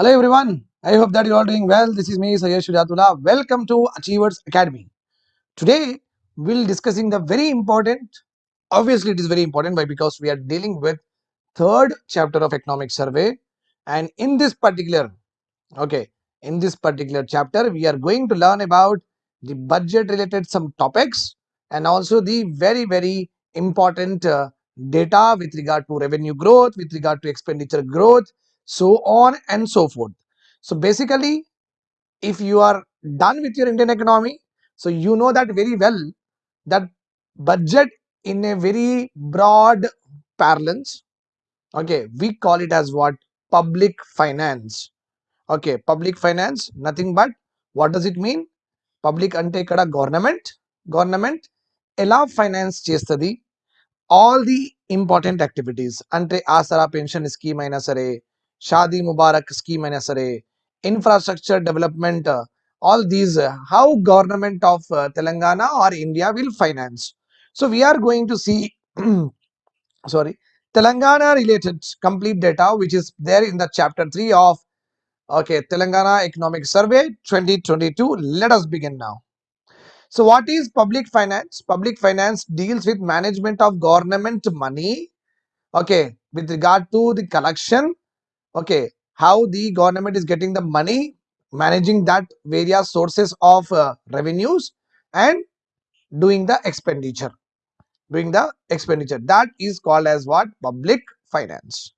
Hello everyone. I hope that you're all doing well. This is me, Sayesh Shujatullah. Welcome to Achievers Academy. Today we'll discussing the very important. Obviously, it is very important why because we are dealing with third chapter of economic survey, and in this particular, okay, in this particular chapter, we are going to learn about the budget related some topics and also the very very important uh, data with regard to revenue growth, with regard to expenditure growth, so on and so forth. So basically, if you are done with your Indian economy, so you know that very well that budget in a very broad parlance, okay, we call it as what public finance. Okay, public finance, nothing but what does it mean? Public అంటే ఇక్కడ government government ఎలా finance చేస్తుంది all the important activities అంటే Aasara pension scheme అయినా సరే Shadi Mubarak scheme and SRA, infrastructure development, uh, all these, uh, how government of uh, Telangana or India will finance. So we are going to see, sorry, Telangana related complete data which is there in the chapter 3 of okay Telangana Economic Survey 2022. Let us begin now. So what is public finance? Public finance deals with management of government money okay with regard to the collection okay how the government is getting the money managing that various sources of uh, revenues and doing the expenditure. Doing the expenditure. That is called as what? Public finance.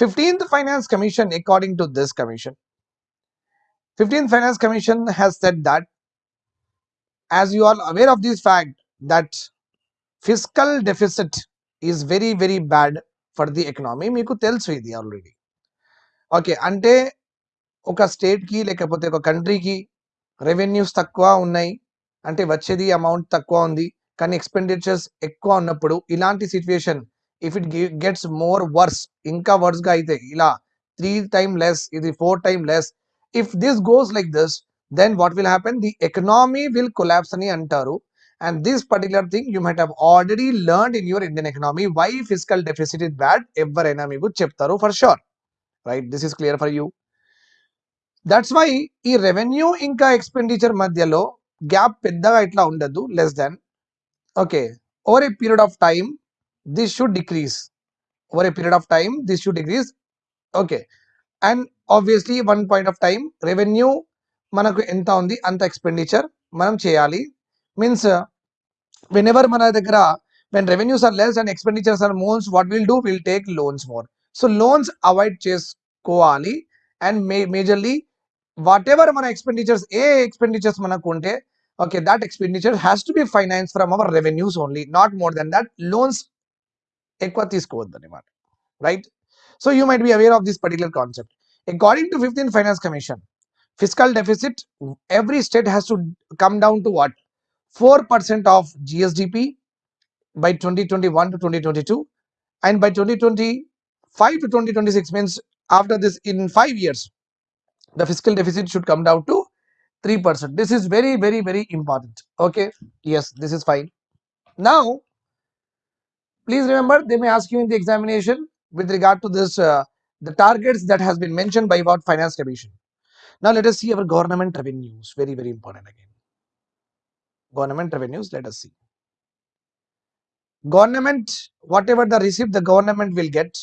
15th finance commission according to this commission 15th finance commission has said that as you are aware of this fact that fiscal deficit is very very bad for the economy. Meeku telusu idi already. Okay. అంటే ఒక స్టేట్కి లేకపోతే ఒక కంట్రీకి revenues తక్కువ ఉన్నాయి. అంటే వచ్చేది అమౌంట్ తక్కువ ఉంది. కానీ ఎక్స్పెండిచర్స్ ఎక్కువ ఉన్నప్పుడు ఇలాంటి situation if it gets more worse ఇంకా వర్స్గా అయితే ఇలా త్రీ టైమ్ లెస్ ఇది four time less if this goes like this then what will happen? The economy will collapse అని అంటారు. And this particular thing you might have already learn in your Indian economy why fiscal deficit is bad? ఎవరైనా మీకు చెప్తారు for sure right this is clear for you that's why ఈ revenue ఇంకా expenditure మధ్యలో gap పెద్దగా ఇట్లా ఉండదు less than okay over a period of time this should decrease over a period of time this should decrease okay and obviously one point of time revenue మనకు ఎంత ఉంది అంత ఎక్స్పెండిచర్ మనం చేయాలి. మీన్స్ వెన్ ఎవర్ మన దగ్గర when revenues are less and expenditures are more what will do will take loans more so loans avoid చేసుకోవాలి and may majorly whatever మన ఎక్స్పెండిచర్స్ ఏ ఎక్స్పెండిచర్స్ మనకు ఉంటే okay that expenditure has to be finance from our revenues only not more then that loans ఎక్కువ తీసుకోవద్దు అనమాట right so you might be aware of this particular concept according to fifteen finance commission fiscal deficit every state has to come down to what 4% of gsdp by 2021 to 2022 and by 2025 to 2026 means after this in 5 years the fiscal deficit should come down to 3% this is very very very important okay yes this is fine now please remember they may ask you in the examination with regard to this uh, the targets that has been mentioned by what finance commission now let us see our government revenues. Very, very important again. Government revenues, let us see. Government, whatever the receipt the government will get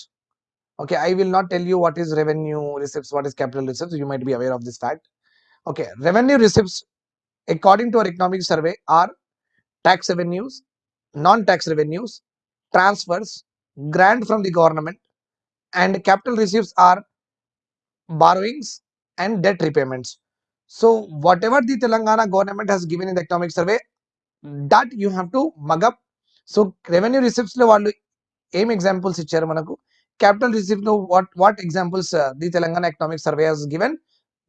Okay, I will not tell you what is revenue receipts, what is capital receipts. You might be aware of this fact. Okay, revenue receipts, according to our economic survey, are tax revenues, non-tax revenues, transfers, grant from the government, and capital receipts are borrowings and debt repayments. So whatever the Telangana government has given in the economic survey, that you have to mug up. So revenue receipts లో వాళ్ళు ఏం examples ఇచ్చారు మనకు capital receipt లో what what examples the Telangana economic survey has given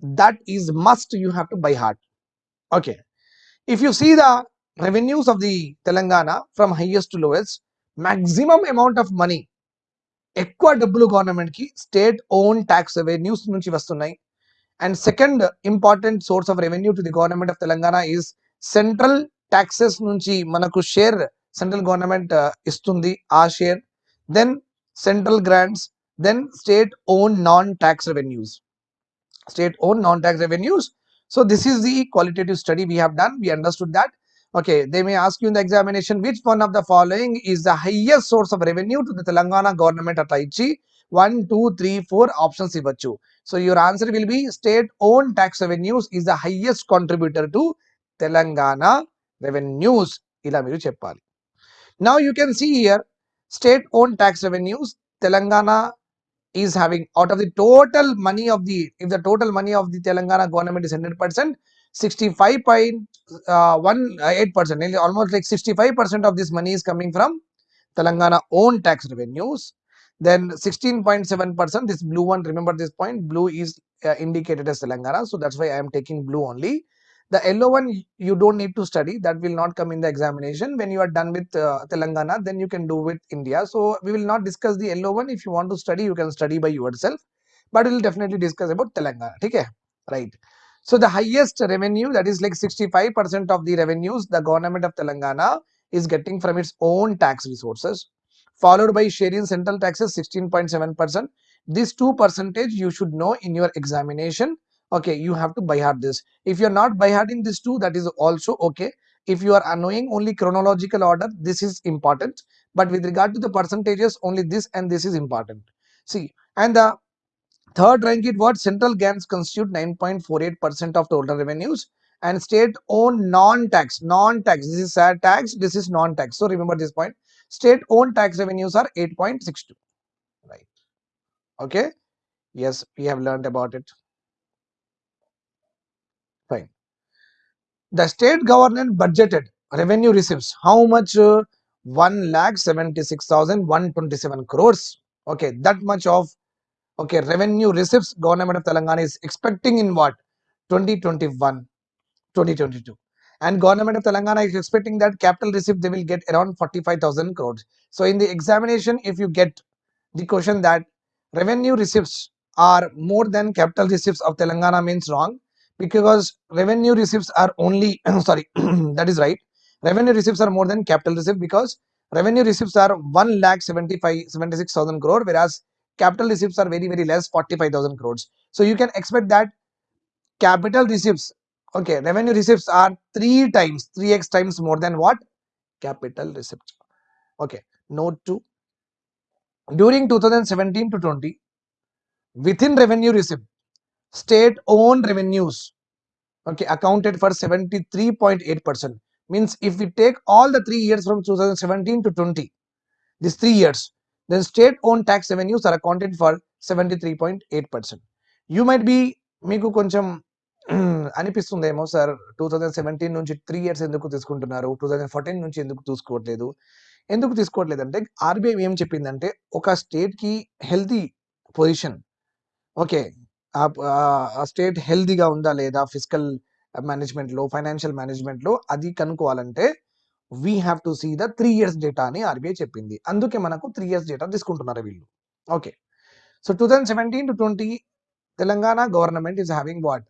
that is must you have to buy heart okay if you see the revenues of the Telangana from highest to lowest maximum amount of money ఎక్కువ డబ్బులు government కి state own tax revenues నుంచి వస్తున్నాయి and second important source of revenue to the government of Telangana is central taxes నుంచి మనకు share central government ఇస్తుంది ఆ share then central grants, then state owned non-tax revenues. State owned non-tax revenues. So this is the qualitative study we have done. We understood that. Okay, they may ask you in the examination which one of the following is the highest source of revenue to the Telangana government at Aichi. 1, 2, 3, 4 options So your answer will be state owned tax revenues is the highest contributor to Telangana revenues. Ila Cheppali. Now you can see here state owned tax revenues telangana is having out of the total money of the if the total money of the telangana government is 100 percent 65.18 percent Nearly almost like 65 percent of this money is coming from telangana own tax revenues. Then 16.7 percent this blue one remember this point blue is uh, indicated as telangana so that's why i am taking blue only the yellow one you don't need to study. That will not come in the examination. When you are done with uh, telangana then you can do with india. So we will not discuss the yellow one. If you want to study you can study by yourself. But we'll definitely discuss about telangana okay? Right. So the highest revenue that is like 65 percent of the revenues the government of telangana is getting from its own tax resources followed by sharing central taxes 16.7 percent. This two percentage you should know in your examination okay you have to by heart this. If you're not by hearting this two that is also okay. If you are knowing only chronological order this is important. But with regard to the percentages only this and this is important. See and the third rank it what? Central grants constitute 9.48 percent of total revenues and state owned non-tax non-tax. This is sad tax this is non-tax. So remember this point. State owned tax revenues are 8.62 right. Okay? Yes we have learned about it fine the state government budgeted revenue receipts how much? Uh, 1 lakh 76127 crores. Okay that much of okay revenue receipts government of telangana is expecting in what? 2021 2022 and government of telangana is expecting that capital receipt they will get around 45000 crores. So in the examination if you get the question that revenue receipts are more than capital receipts of telangana means wrong because revenue receipts are only sorry that is right. Revenue receipts are more than capital receipts because revenue receipts are 1 lakh 75 76000 crore whereas capital receipts are very very less 45000 crores. So you can expect that capital receipts okay revenue receipts are 3 times 3x times more than what? Capital receipts okay note 2 during 2017 to 20 within revenue receipt state own revenues okay accounted for seventy three point eight percent means if you take all the three years from two thousand seventeen to twenty this three years then state own tax revenues are accounted for seventy three point eight percent you might be మీకు కొంచెం అనిపిస్తుంది ఏమో sir two thousand seventeen నుంచి three years ఎందుకు తీసుకుంటున్నారు? Two thousand fourteen నుంచి ఎందుకు తీసుకోవట్లేదు? ఎందుకు తీసుకోవట్లేదంటే ఆర్బీఐ ఏం చెప్పిందంటే ఒక స్టేట్కి హెల్తీ పొజిషన్ ఓకే ఆ స్టేట్ హెల్దీగా ఉందా లేదా ఫిజికల్ మేనేజ్మెంట్లో ఫైనాన్షియల్ మేనేజ్మెంట్లో అది కనుక్కోవాలంటే we have to see the three years data అని ఆర్బీఐ చెప్పింది. అందుకే మనకు త్రీ ఇయర్స్ డేటా తీసుకుంటున్నారు వీళ్ళు. Okay. So two thousand seventeen to twenty Telangana government is having what?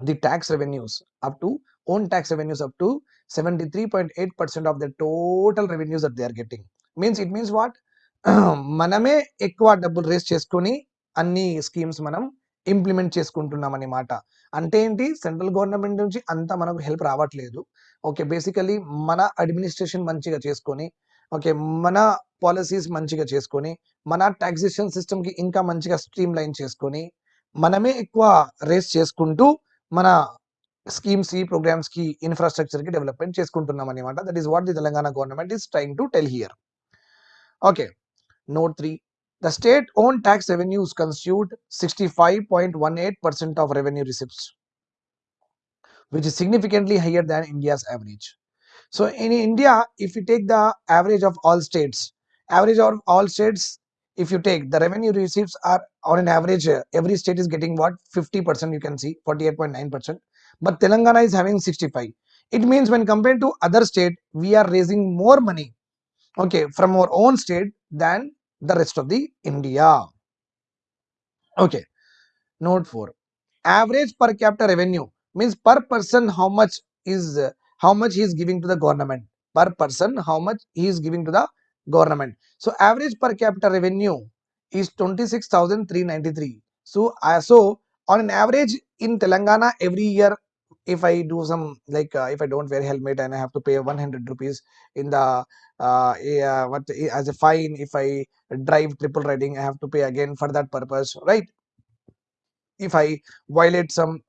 the tax revenues up to own tax revenues up to 73.8 percent of the total revenues that they are getting. Means it means what? మనమే ఎక్కువ డబ్బులు race చేసుకొని అన్ని schemes మనం implement చేసుకుంటున్నాం అనమాట అంటే ఏంటి? సెంట్రల్ గవర్నమెంట్ నుంచి అంత మనకు హెల్ప్ రావట్లేదు. ఓకే బేసికలీ మన అడ్మినిస్ట్రేషన్ మంచిగా చేసుకొని ఓకే మన పాలసీస్ మంచిగా చేసుకొని మన టాక్సేషన్ సిస్టమ్కి ఇంకా మంచిగా స్ట్రీమ్ లైన్ చేసుకొని మనమే ఎక్కువ రేస్ చేసుకుంటూ మన స్కీమ్స్ ఈ ప్రోగ్రామ్స్కి ఇన్ఫ్రాస్ట్రక్చర్కి డెవలప్మెంట్ చేసుకుంటున్నాం అనమాట that is what the Telangana government is trying to tell here okay note three. The state-owned tax revenues consumed 65.18% of revenue receipts, which is significantly higher than India's average. So in India, if you take the average of all states, average of all states, if you take the revenue receipts are on an average, uh, every state is getting what 50% you can see 48.9%, but Telangana is having 65. It means when compared to other state, we are raising more money okay from our own state than the rest of the India. Okay, note 4. Average per capita revenue means per person how much is how much he is giving to the government per person how much he is giving to the government so average per capita revenue is 26393 so uh, so on an average in telangana every year if i do some like uh, if i don't wear helmet and i have to pay 100 rupees in the uh, uh, what as a fine if i drive triple riding i have to pay again for that purpose right? If i violate some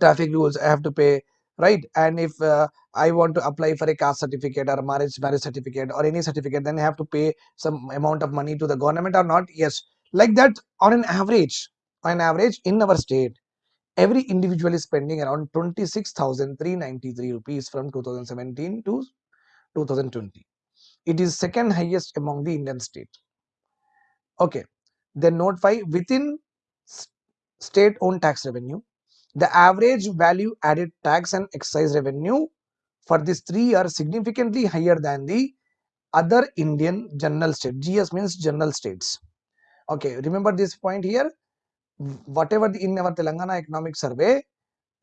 traffic rules i have to pay right? And if uh, i want to apply for a caste certificate or marriage marriage certificate or any certificate then i have to pay some amount of money to the government or not? Yes. Like that on an average on an average in our state every individual is spending around 26393 rupees from 2017 to 2020 it is second highest among the indian state okay then note 5 within state owned tax revenue the average value added tax and excise revenue for these three are significantly higher than the other Indian general state. GS means general states. Okay, remember this point here. Whatever the, in our Telangana economic survey,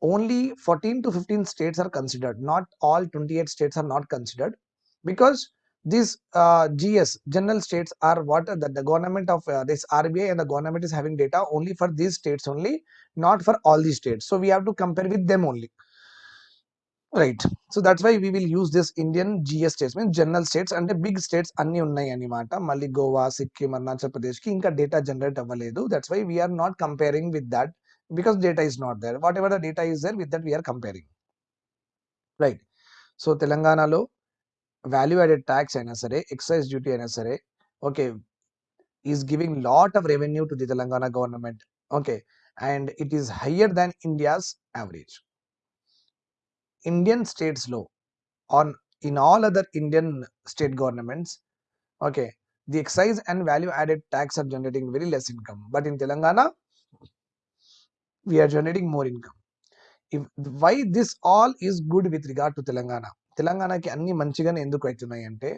only 14 to 15 states are considered. Not all 28 states are not considered because these uh, GS general states are what the, the government of uh, this RBI and the government is having data only for these states only, not for all these states. So we have to compare with them only right so that's why we will use this Indian GS states means general states అంటే big states అన్ని ఉన్నాయి అనమాట మళ్ళీ గోవా సిక్కిం అరుణాచల్ ప్రదేశ్ కి ఇంకా data generate అవ్వలేదు that's why we are not comparing with that because data is not there what ever the data is there with that we are comparing right so తెలంగాణలో value added tax అయినా సరే ఎక్సైజ్ డ్యూటీ అయినా సరే okay is giving lot of revenue to the Telangana government okay and it is higher than India's average Indian states law on in all other Indian state governments, okay, the excise and value added tax are generating very less income. But in Telangana, we are generating more income. If why this all is good with regard to Telangana? తెలంగాణకి అన్ని మంచిగానే ఎందుకు అవుతున్నాయి అంటే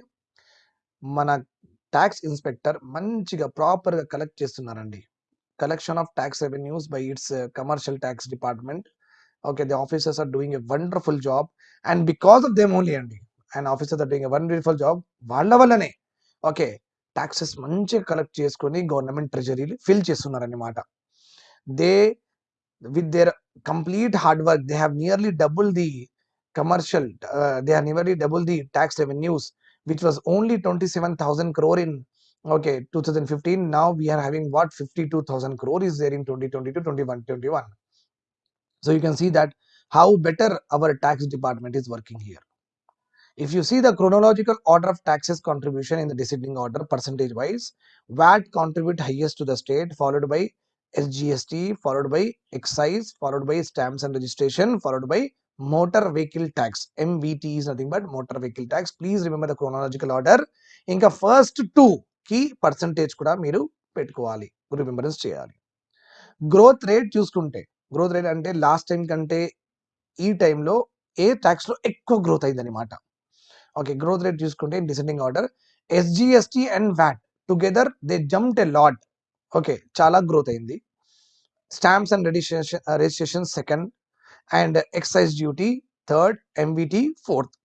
మన tax inspector మంచిగా ప్రాపర్గా collect చేస్తున్నారండి collection of tax revenues by it's commercial tax department okay the officers are doing a wonderful job and because of them only అండి and officers are doing wonderful job వాళ్ళ వల్లనే okay taxes మంచిగా collect చేసుకొని government ట్రెజరీలు fill చేస్తున్నారు అనమాట they with their complete hard work they have nearly double the commercial uh, they are nearly double the tax revenues which was only 27000 crore in okay 2015 now we are having what 52000 crore is there in 2022 21 21 so you can see that how better our tax department is working here. If you see the chronological order of taxes contribution in the descending order percentage wise, VAT contribute highest to the state followed by SGST, followed by excise, followed by stamps and registration, followed by motor vehicle tax. MVT is nothing but motor vehicle tax. Please remember the chronological order. ఇంకా first two కి percentage కూడా మీరు పెట్టుకోవాలి remembrance చేయాలి growth rate చూసుకుంటే growth rate అంటే last time కంటే ఈ టైంలో ఏ ట్యాక్స్లో ఎక్కువ గ్రోత్ అయింది అనమాట ఓకే గ్రోత్ రేట్ చూసుకుంటే descending order SGST and VAT together they jumped a lot okay చాలా గ్రోత్ అయింది stamps and registration registration second and excise duty third ఎంవిటి fourth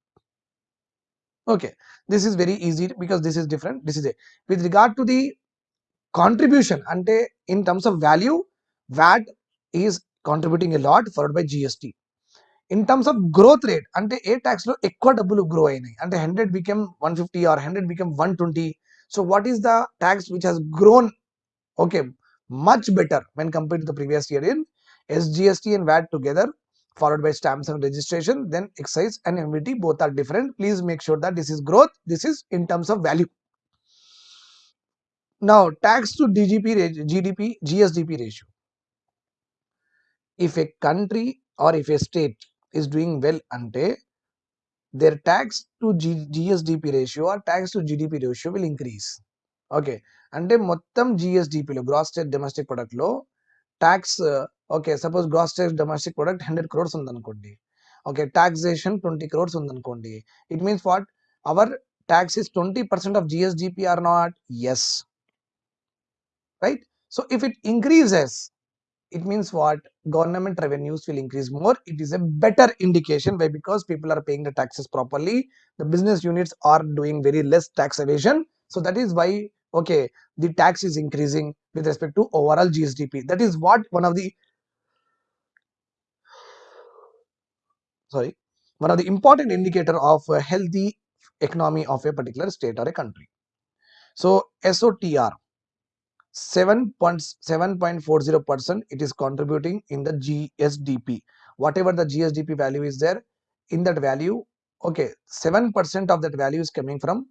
okay this is very easy because this is different this is it with regard to the contribution ante in terms of value vat is contributing a lot followed by gst in terms of growth rate ante A tax లో ఎక్కువ డబ్బులు grow అయినాయి అంటే hundred become one fifty or hundred become one twenty so what is the tax which has grown okay much better when compared to the previous year in sgst and vat together followed by stamps and registration then excise and mvt both are different please make sure that this is growth this is in terms of value now tax to dgp gdp gsdp ratio if a country or if a state is doing well అంటే their tax to G, gsdp ratio or tax to gdp ratio will increase. Okay అంటే మొత్తం జిఎస్డిపిలో gross state domestic ప్రొడక్ట్లో tax okay suppose gross state domestic product hundred crores ఉందనుకోండి. Okay taxation twenty crores ఉందనుకోండి. It means what our tax is twenty percent of GSDP or not yes right so if it increases it means what? Government revenues will increase more. It is a better indication why because people are paying the taxes properly. The business units are doing very less tax evasion. So that is why okay the tax is increasing with respect to overall gsdp that is what one of the sorry one of the important indicator of a healthy economy of a particular state or a country. So sotr 7.7.40 percent it is contributing in the gsdp whatever the gsdp value is there in that value okay 7 percent of that value is coming from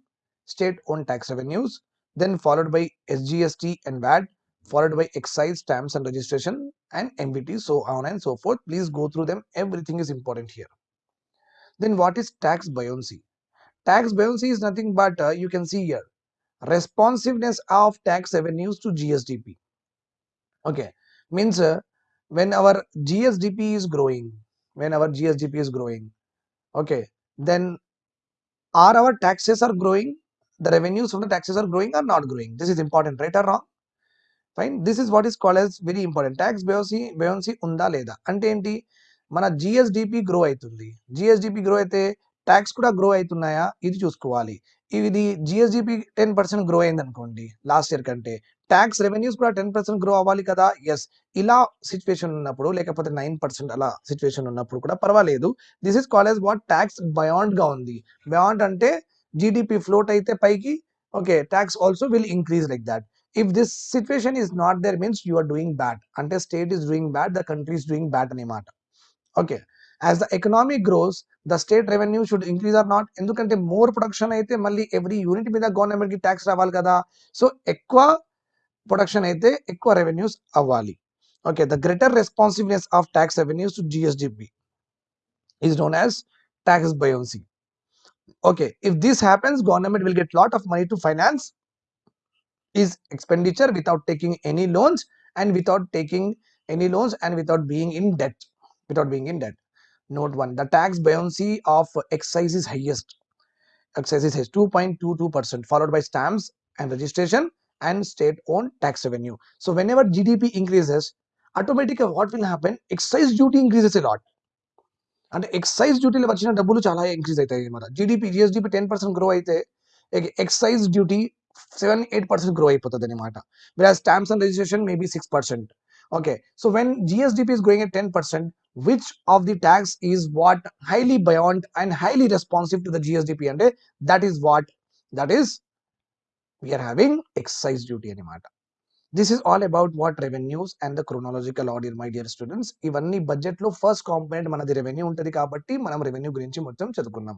state owned tax revenues then followed by sgst and vat followed by excise stamps and registration and mvt so on and so forth. Please go through them. Everything is important here. Then what is tax buoyancy? Tax buoyancy is nothing but uh, you can see here responsiveness of tax revenues to GSDP. Okay, means uh, when our GSDP is growing, when our GSDP is growing, okay, then are our taxes are growing? The revenues from the taxes are growing or not growing? This is important, right or wrong? Fine this is what is called as very important tax బయోసీ buoyancy ఉందా లేదా అంటే ఏంటి మన GSDP grow అవుతుంది GSDP grow అయితే tax కూడా grow అవుతున్నాయా? ఇది చూసుకోవాలి. ఇది జిఎస్డిపి టెన్ పర్సెంట్ గ్రో అయింది అనుకోండి లాస్ట్ ఇయర్ కంటే. ట్యాక్స్ రెవెన్యూస్ కూడా టెన్ పర్సెంట్ గ్రో అవ్వాలి కదా? ఎస్ ఇలా సిచ్యువేషన్ ఉన్నప్పుడు లేకపోతే నైన్ పర్సెంట్ అలా సిచ్యువేషన్ ఉన్నప్పుడు కూడా పర్వాలేదు. This is call as what tax బయాండ్గా ఉంది. బయాండ్ అంటే జీడిపి ఫ్లోట్ అయితే పైకి okay tax also will increase like that if this situation is not there means you doing bad అంటే state is doing bad the country doing doing bad అనమాట okay. As the economy gross the state revenue should increase or not ఎందుకంటే more production అయితే మళ్ళీ every unit మీద government కి tax రావాలి కదా so ఎక్కువ ప్రొడక్షన్ అయితే ఎక్కువ రెవెన్యూస్ అవ్వాలి okay the greater responsiveness of tax revenues to GSDP is known as tax buoyancy okay if this happens government will get lot of money to finance is expenditure without taking any loans and without taking any loans and without being in debt without being in debt note one the tax buoyancy of excise is highest excise is 2.22 percent followed by stamps and registration and state owned tax revenue so whenever gdp increases automatically what will happen excise duty increases a lot అంటే excise డ్యూటీలో వచ్చిన డబ్బులు చాలా increase అవుతాయి అనమాట GDP GSDP ten percent grow అయితే excise duty seven eight percent grow అయిపోతుంది అనమాట wear stamps and registration maybe six percent Okay, so when GSDP is growing at 10%, which of the tax is what highly buoyant and highly responsive to the GSDP and that is what that is we are having excise duty అనమాట this is all about what revenues and the chronological order my dear students ఇవన్నీ budget first component మనది revenue ఉంటుంది కాబట్టి మనం revenue గురించి మొత్తం చదువుకున్నాం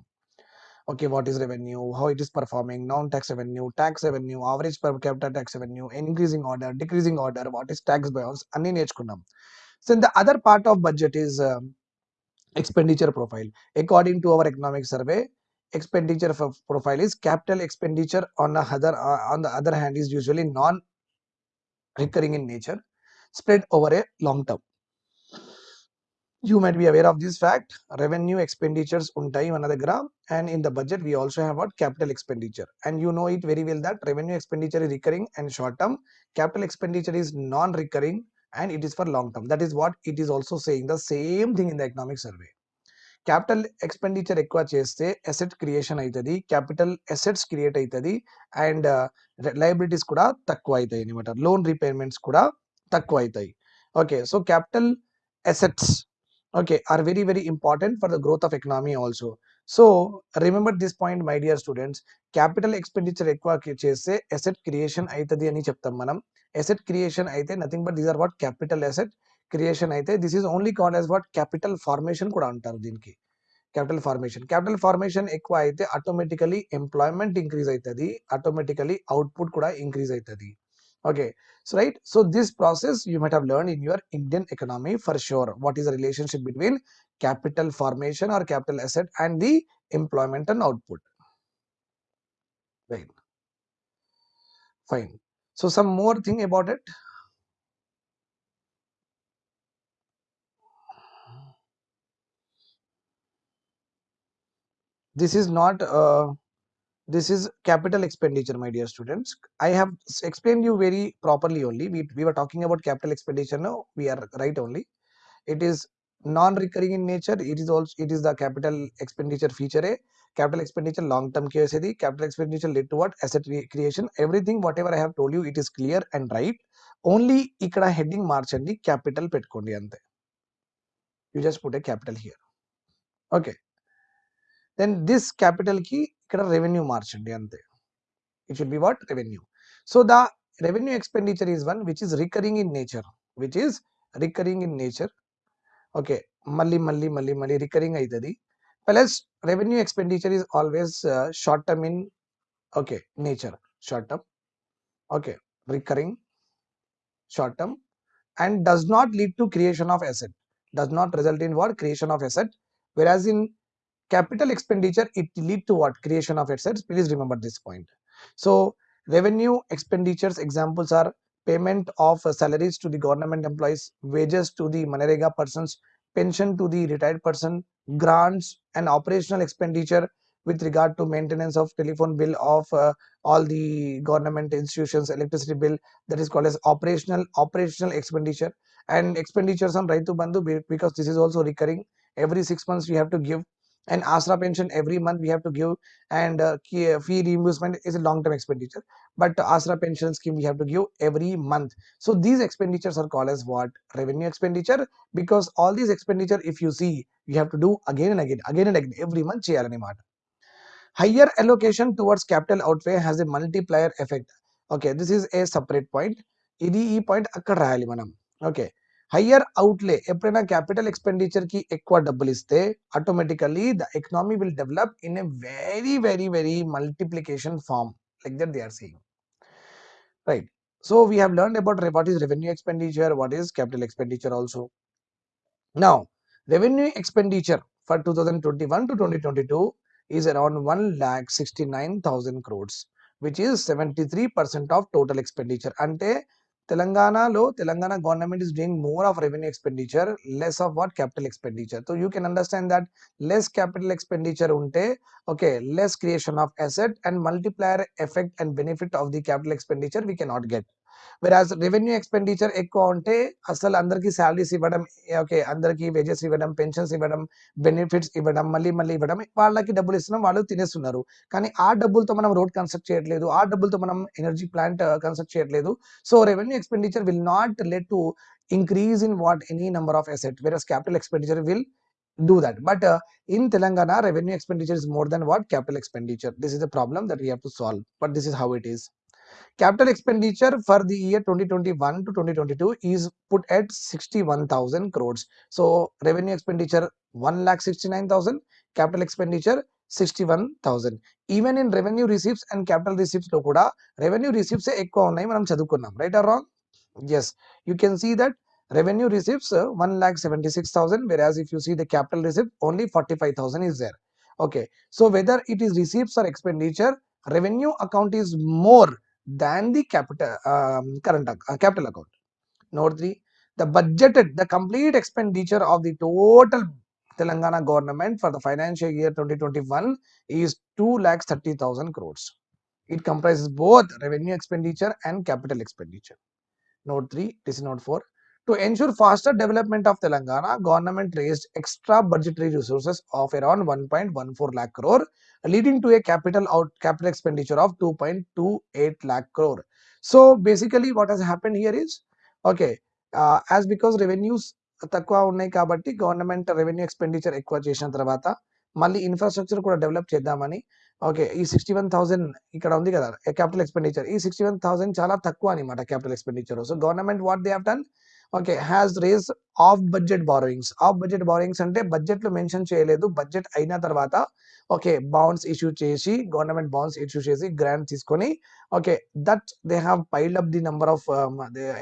okay what is revenue how it is performing non tax revenue tax revenue average per capital tax revenue increasing order decreasing order what is tax బయోన్స్ అన్ని నేర్చుకున్నాం so the other part of budget is expenditure profile according to our economic survey expenditure f- profile is capital expenditure on the other uh, on the other hand is usually non recurring in nature spread over a long term you might be aware of this fact revenue expenditures ఉంటాయి మన దగ్గర and in the budget we also have what capital expenditure and you know it very well that revenue expenditure is recurring and short term capital expenditure is non recurring and it is for long term that is what it is also saying the same thing in the economic survey capital expenditure ఎక్కువ చేస్తే asset creation అవుతుంది capital assets create అవుతుంది and liabilities కూడా తక్కువ అవుతాయి అనమాట loan repayments కూడా తక్కువ అవుతాయి okay so capital assets Okay are very very important for the growth of economy also so remember this point my dear students capital expenditure ఎక్కువ చేస్తే ఎసెట్ క్రియేషన్ అవుతుంది అని చెప్తాం మనం. ఎసెట్ క్రియేషన్ అయితే nothing but these are what capital asset creation అయితే this is only called as what capital formation కూడా అంటారు దీనికి. క్యాపిటల్ ఫార్మేషన్ క్యాపిటల్ ఫార్మేషన్ ఎక్కువ అయితే ఆటోమేటికలీ ఎంప్లాయ్మెంట్ ఇంక్రీజ్ అవుతుంది ఆటోమేటికలీ అవుట్పుట్ కూడా ఇంక్రీజ్ అవుతుంది okay so right so this process you might have learned in your indian economy for sure. What is the relationship between capital formation or capital asset and the employment and output? Right. Fine. So some more thing about it. This is not uh, this is capital expenditure my dear students. I have explained you very properly only. We, we were talking about capital expenditure now we are right only. It is non-recurring in nature. It is also it is the capital expenditure feature a capital expenditure long-term KSD, capital expenditure led to what asset creation. Everything whatever i have told you it is clear and right. Only ikkada heading marchandi capital pet ante you just put a capital here. Okay then this capital కి ఇక్కడ revenue మార్చండి అంతే it should be what revenue so the revenue expenditure is one which is recurring in nature which is recurring in nature okay మళ్ళీ మళ్ళీ మళ్ళీ మళ్ళీ recurring అవుతుంది plus revenue expenditure is always short term in okay nature short term okay recurring short term and does not lead to creation of asset does not result in what creation of asset whereas in capital expenditure it lead to what? Creation of assets. Please remember this point. So revenue expenditures examples are payment of salaries to the government employees wages to the manrega persons pension to the retired person grants and operational expenditure with regard to maintenance of telephone bill of uh, all the government institutions electricity bill that is called as operational operational expenditure. And expenditures on Rythu Bandhu because this is also recurring. Every six months we have to give and asra pension every month we have to give and uh, fee reimbursement is a long term expenditure but asra pension scheme we have to give every month so these expenditures are called as what revenue expenditure because all these expenditure if you see you have to do again and again again and again every month cheyalani మాట higher allocation towards capital outlay has a multiplier effect okay this is a separate point ఇది ఈ point అక్కడ రాయాలి మనం okay higher అవుట్లే ఎప్పుడైనా capital expenditure కి ఎక్కువ డబ్బులు ఇస్తే automatically the economy will develop in a very very very multiplication form like that they are seeing right so we have learn about what is revenue expenditure what is capital expenditure also now revenue expenditure for 2021 to 2022 is around 1 lakh 69,000 crores which is 73% of total expenditure ante Telangana lo Telangana government is doing more of revenue expenditure less of what capital expenditure so you can understand that less capital expenditure unte okay less creation of asset and multiplier effect and benefit of the capital expenditure we cannot get whereas revenue expenditure ఎక్కువ ఉంటే అసలు అందరికీ salaries ఇవ్వడం okay అందరికీ wages ఇవ్వడం pensions ఇవ్వడం benefits ఇవ్వడం మళ్ళీ మళ్ళీ ఇవ్వడం వాళ్ళకి డబ్బులు ఇస్తున్నాం వాళ్ళు తినేస్తున్నారు. కానీ ఆ డబ్బులతో మనం రోడ్ కన్స్ట్రక్ట్ చేయట్లేదు ఆ డబ్బులతో మనం ఎనర్జీ ప్లాంట్ కన్స్ట్రక్ట్ చేయట్లేదు. So revenue expenditure will not let to increase in what any number of asset whereas capital expenditure will do that but in Telangana revenue expenditure is more than what capital expenditure this is the problem that we have to solve but this is how it is Capital expenditure for the year 2021 to 2022 is put at 61,000 crores. So revenue expenditure 1 lakh 69,000, capital expenditure 61,000. Even in revenue receipts and capital receipts లో కూడా revenue receipts ఎక్కువ ఉన్నాయి మనం చదువుకున్నాం right or wrong yes you can see that revenue receipts uh, 1 lakh 76,000 whereas if you see the capital receipt only 45,000 is there okay so whether it is receipts or expenditure revenue account is more than the capital um, current uh, capital account. Note 3. The budgeted, the complete expenditure of the total Telangana government for the financial year 2021 is 2 lakhs 30,000 crores. It comprises both revenue expenditure and capital expenditure. Note 3, this is note 4. To ensure faster development of Telangana, government raised extra budgetary resources of around 1.14 lakh crore, leading to a capital out capital expenditure of 2.28 lakh crore. So basically, what has happened here is okay, uh, as because revenues తక్కువ ఉన్నాయి కాబట్టి government revenue expenditure ఎక్కువ చేసిన తర్వాత మళ్ళీ infrastructure కూడా develop చేద్దామని okay ఈ సిక్స్టీ వన్ థౌసండ్ ఇక్కడ ఉంది కదా క్యాపిటల్ ఎక్స్పెండిచర్ ఈ సిక్స్టీ వన్ థౌసండ్ చాలా తక్కువ అనమాట capital expenditure so government what they have done Okay has raise off budget borrowings off budget borrowings అంటే బడ్జెట్లో మెన్షన్ చేయలేదు. బడ్జెట్ అయిన తర్వాత ఓకే బాండ్స్ ఇష్యూ చేసి గవర్నమెంట్ బాండ్స్ ఇష్యూ చేసి గ్రాంట్ తీసుకొని okay that they have piled up the number of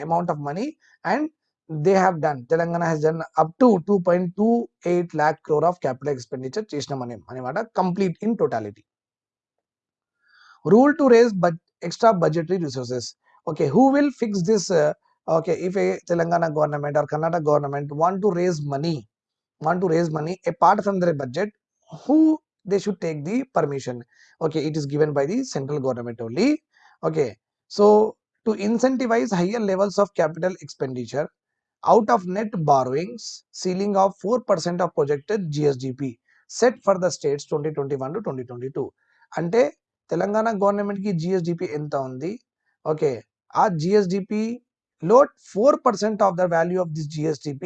amount of money and they have done Telangana has done up to two point two eight lakh crore of capital expenditure చేసినామని అనమాట complete in totality rule to raise bud extra budgetary resources okay who will fix this okay if a telangana government or karnataka government want to raise money want to raise money apart from their budget who they should take the permission okay it is given by the central government only okay so to incentivize higher levels of capital expenditure out of net borrowings ceiling of 4% of projected gsdp set for the states 2021 to 2022 అంటే తెలంగాణ గవర్నమెంట్కి GSDP ఎంత ఉంది okay ఆ GSDP లో 4% of the value of this GSTP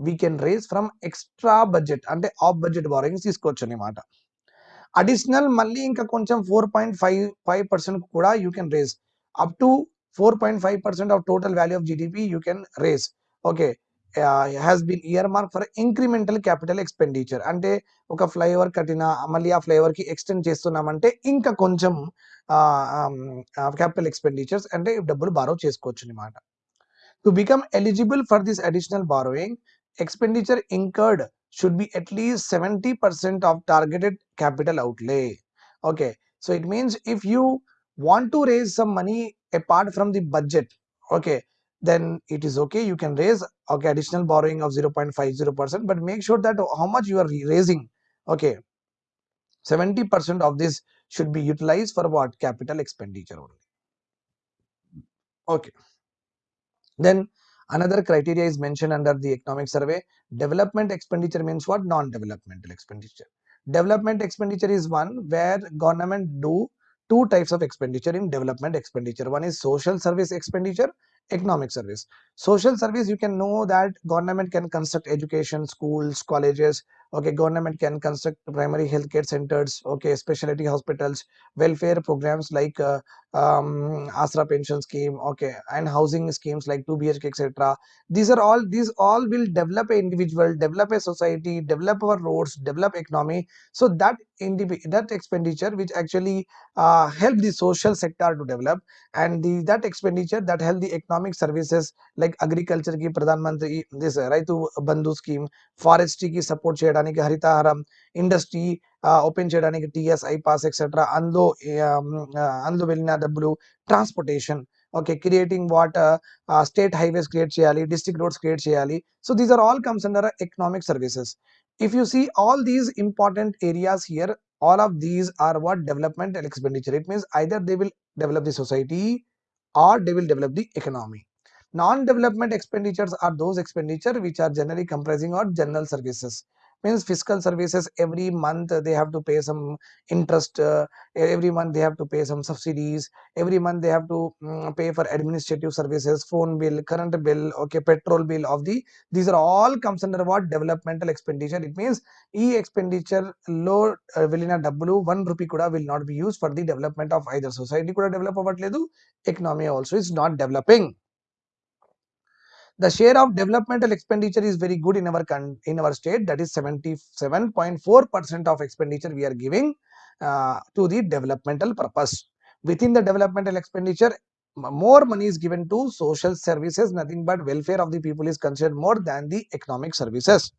we can raise from extra budget అంటే off budget borrowings తీసుకోవచ్చు అనమాట additional మళ్ళీ ఇంకా కొంచెం four point five five percent కూడా you can raise up to four point five percent of total value of GDP you can raise okay has been earmark for incremental capital expenditure అంటే ఒక flyover కట్టిన మళ్ళీ ఆ ఫ్లైఓవర్కి extend చేస్తున్నామంటే ఇంకా కొంచెం capital expenditures అంటే డబ్బులు బారో చేసుకోవచ్చు అనమాట To become eligible for this additional borrowing, expenditure incurred should be at least 70% of targeted capital outlay. Okay, so it means if you want to raise some money apart from the budget, okay, then it is okay. You can raise okay additional borrowing of 0.50%, but make sure that how much you are raising, okay, 70% of this should be utilized for what capital expenditure only. Okay then another criteria is mentioned under the economic survey. Development expenditure means what? Non-developmental expenditure. Development expenditure is one where government do two types of expenditure in development expenditure. One is social service expenditure economic service. Social service you can know that government can construct education schools colleges. Okay government can construct primary healthcare centers. Okay specialty hospitals welfare programs like uh, um, asra pension scheme okay and housing schemes like 2 bhk etc these are all these all will develop an individual develop a society develop our roads develop economy. So that that expenditure which actually uh, help the social sector to develop and the, that expenditure that help the economic services like agriculture ki pradhan mantri this raitu bandhu scheme forestry ki support cheyadani ki harita haram industry open చేయడానికి TS iPASS etcetera అందులో అందులో వెళ్ళిన డబ్బులు transportation okay creating what state highways create చేయాలి district roads create చేయాలి so these are all comes under economic services if you see all these important areas here all of these are what developmental expenditure it means either they will develop the society or they will develop the economy non-development expenditures are those expenditure which are generally comprising of general services means fiscal services every month uh, they have to pay some interest uh, every month they have to pay some subsidies every month they have to um, pay for administrative services phone bill current bill okay petrol bill of the these are all comes under what? Developmental expenditure. It means e expenditure low uh, in w 1 rupee kuda will not be used for the development of either society kuda develop avatledu economy also is not developing the share of developmental expenditure is very good in our in our state. That is 77.4 percent of expenditure we are giving uh, to the developmental purpose. Within the developmental expenditure more money is given to social services. Nothing but welfare of the people is considered more than the economic services.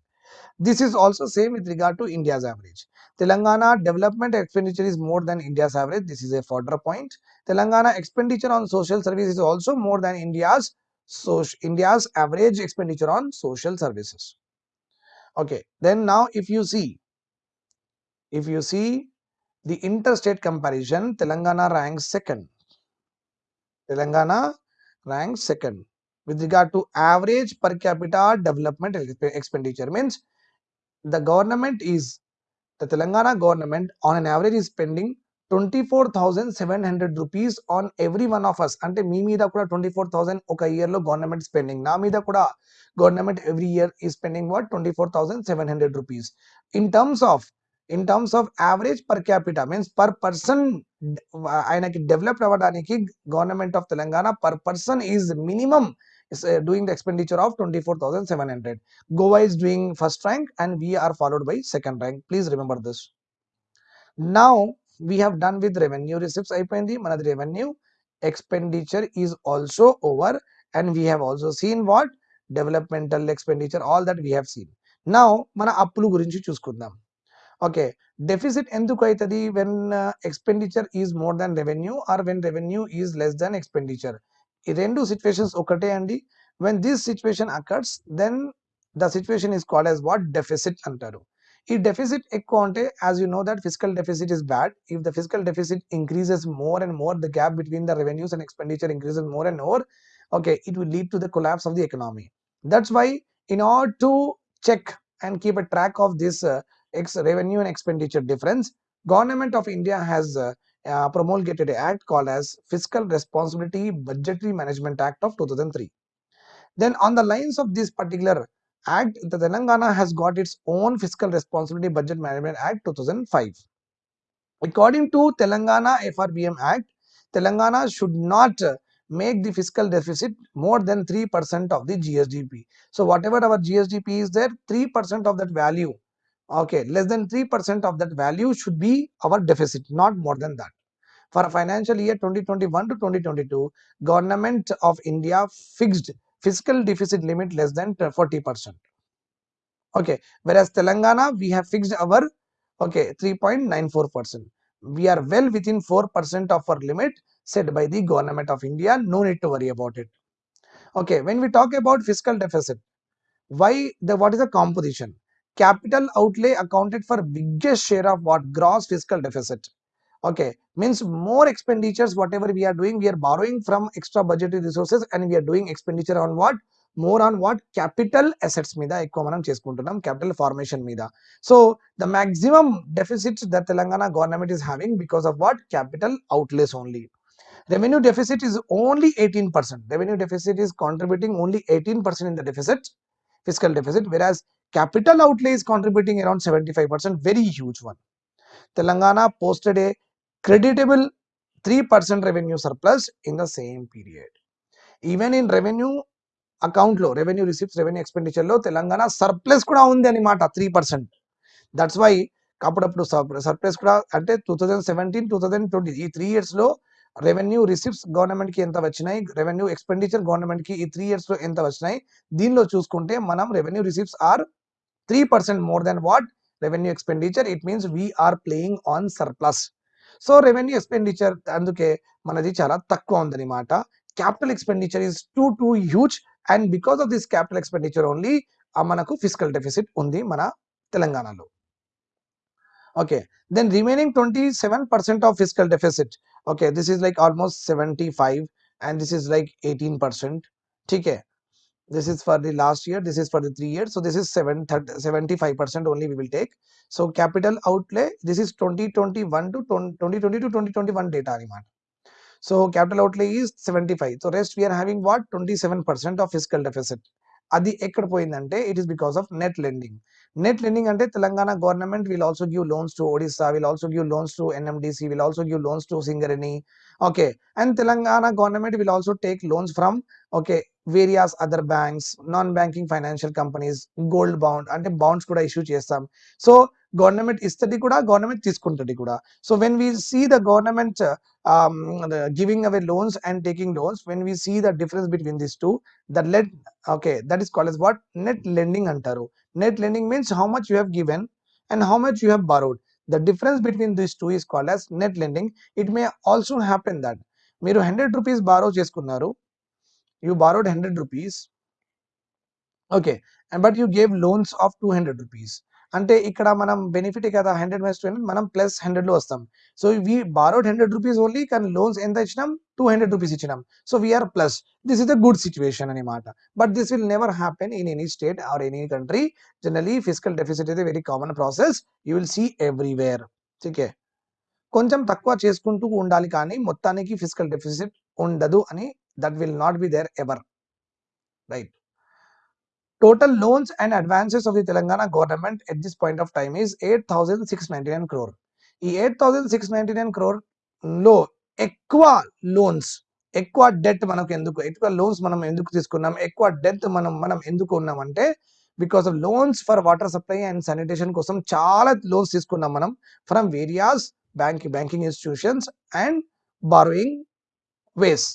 This is also same with regard to india's average. Telangana development expenditure is more than india's average. This is a further point. Telangana expenditure on social service is also more than india's so india's average expenditure on social services. Okay then now if you see if you see the interstate comparison telangana ranks second. Telangana ranks second. With regard to average per capita development expenditure means the government is the telangana government on an average is spending twenty four thousand seven hundred rupees on every one of us అంటే మీ మీద కూడా twenty four thousand ఒక ఇయర్లో government spending నా మీద కూడా government every year ఈ spending what twenty four thousand seven hundred rupees in terms of in terms of average per capita means per person ఆయనకి డెవలప్ అవ్వడానికి government of Telangana per person is minimum is uh, doing the expenditure of 24,700. Goa is doing doing first rank and we are followed by second rank please remember this now we have done with revenue receipts అయిపోయింది. మనది revenue expenditure is also over and we have also seen what developmental expenditure all that we have seen నా మన అప్పులు గురించి చూసుకుందాం. Okay deficit ఎందుకు అవుతుంది when expenditure is more than revenue or when revenue is less than expenditure ఈ రెండు situations ఒకటే అండి. When this situation occurs then the situation is called as what deficit అంటారు. If deficit ek as you know that fiscal deficit is bad. If the fiscal deficit increases more and more, the gap between the revenues and expenditure increases more and more, okay, it will lead to the collapse of the economy. That's why in order to check and keep a track of this uh, revenue and expenditure difference, government of India has uh, uh, promulgated an act called as Fiscal Responsibility Budgetary Management Act of 2003. Then on the lines of this particular Act, the Telangana has got its own Fiscal Responsibility Budget Management Act 2005. According to Telangana FRBM Act, Telangana should not uh, make the fiscal deficit more than 3% of the GSDP. So whatever our GSDP is there, 3% of that value, okay, less than 3% of that value should be our deficit, not more than that. For a financial year 2021 to 2022, government of India fixed fiscal deficit limit less than 40%. Okay, whereas Telangana, we have fixed our okay 3.94%. We are well within 4% of our limit set by the government of India. No need to worry about it. Okay, when we talk about fiscal deficit, why the what is the composition? Capital outlay accounted for biggest share of what gross fiscal deficit. Okay, means more expenditures whatever we are doing, we are borrowing from extra budgetary resources and we are doing expenditure on what more on what capital assets మీద ఎక్కువ మనం చేసుకుంటున్నాం capital formation మీద so the maximum deficits the Telangana government is having because of what capital outlays only revenue deficit is only 18% revenue deficit is contributing only 18% in the deficit fiscal deficit whereas capital outlay is contributing around 75% very huge one telangana posted a creditable 3% revenue surplus in the same period. Even in revenue అకౌంట్లో revenue receipts revenue ఎక్స్పెండిచర్లో Telangana surplus కూడా ఉంది అనమాట three percent that's why అప్పుడప్పుడు surplus కూడా అంటే two thousand seventeen two thousand twenty ఈ three ఇయర్స్లో రెవెన్యూ రిసిప్ట్స్ గవర్నమెంట్కి ఎంత వచ్చినాయి? రెవెన్యూ ఎక్స్పెండిచర్ గవర్నమెంట్కి ఈ త్రీ ఇయర్స్లో ఎంత వచ్చినాయి? దీనిలో చూసుకుంటే మనం revenue receipts are three percent more than what revenue expenditure it means we are playing on surplus so revenue expenditure అందుకే మనది చాలా తక్కువ ఉందన్నమాట capital expenditure is too too huge and because of this capital expenditure only మనకు physical deficit ఉంది మన తెలంగాణలో. Okay then remaining twenty seven percent of fiscal deficit okay this is like almost seventy five and this is like eighteen percent ठीक this is for the last year this is for the three years. So this is 7 75 percent only we will take. So capital outlay this is 2021 to 2020 to 2021 data anymore so capital outlay is 75 so rest we are having what? 27 percent of fiscal deficit అది ఎక్కడ పోయిందంటే it is because of net lending net lending అంటే Telangana government will also give loans to Odisha will also give loans to NMDC will also give loans to Singareni okay and Telangana government will also take loans from okay various other banks non banking financial companies gold bond అంటే bonds కూడా issue చేస్తాం. So government ఇస్తుంది కూడా government తీసుకుంటుంది కూడా so when we see the government giving away loans and taking loans when we see the difference between this two that let okay that is called as what net lending అంటారు net lending means how much you have given and how much you have borrowed the difference between this two is called as net lending it may also happen that మీరు hundred rupees borrow చేసుకున్నారు you borrowed hundred rupees okay and but you gave loans of two hundred rupees అంటే ఇక్కడ మనం benefit కదా hundred minus two hundred మనం plus హండ్రెడ్లో వస్తాం. So we borrowed hundred rupees only కానీ లోన్స్ ఎంత ఇచ్చినాం? టూ హండ్రెడ్ రూపీస్ ఇచ్చినాం. So we are plus this is a good situation అనమాట but this will never happen in any state or any country generally fiscal deficit అయితే very common process you will see everywhere okay కొంచెం తక్కువ చేసుకుంటూ ఉండాలి కానీ మొత్తానికి physical deficit ఉండదు అని that will not be there ever right Total loans and advances of the Telangana government at this point of time is 8,699 crore. ఈ eight thousand six ninety nine క్రోర్లో ఎక్కువ లోన్స్ ఎక్కువ డెట్ మనకు ఎందుకు ఎక్కువ loans మనం ఎందుకు తీసుకున్నాం ఎక్కువ డెత్ మనం మనం ఎందుకు ఉన్నామంటే because of loans for water supply and sanitation కోసం చాలా లోన్స్ తీసుకున్నాం మనం from various bank banking institutions and borrowing ways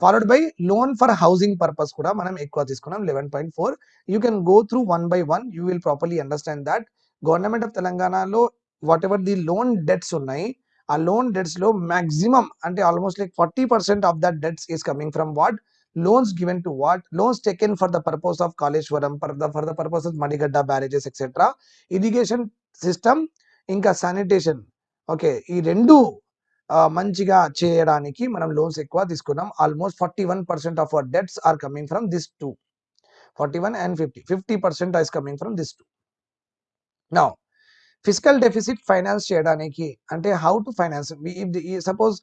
followed by loan for housing purpose కూడా మనం ఎక్కువ తీసుకున్నాం eleven point four you can go through one by one you will properly understand that government of తెలంగాణలో whatever the loan debts ఉన్నాయి ఆ loan డెట్స్లో maximum అంటే almost like forty percent of that debts is coming from what loans given to what loans taken for the purpose of Kaleshwaram for the for the purpose of Medigadda barrages etcetera irrigation system ఇంకా sanitation okay ఈ రెండు మంచిగా చేయడానికి మనం loans ఎక్కువ తీసుకున్నాం. Almost forty one percent of our debts are coming from this two forty one and fifty fifty percent is coming from this two now fiscal deficit finance చేయడానికి అంటే హౌ టు ఫైనాన్స్ సపోజ్